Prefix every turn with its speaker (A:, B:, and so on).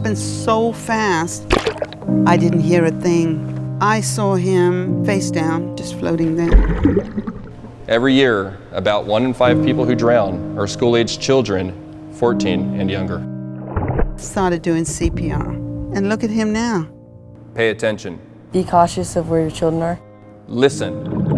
A: happened so fast, I didn't hear a thing. I saw him face down, just floating there.
B: Every year, about one in five people who drown are school-aged children, 14 and younger.
A: Started doing CPR, and look at him now.
B: Pay attention.
C: Be cautious of where your children are.
B: Listen.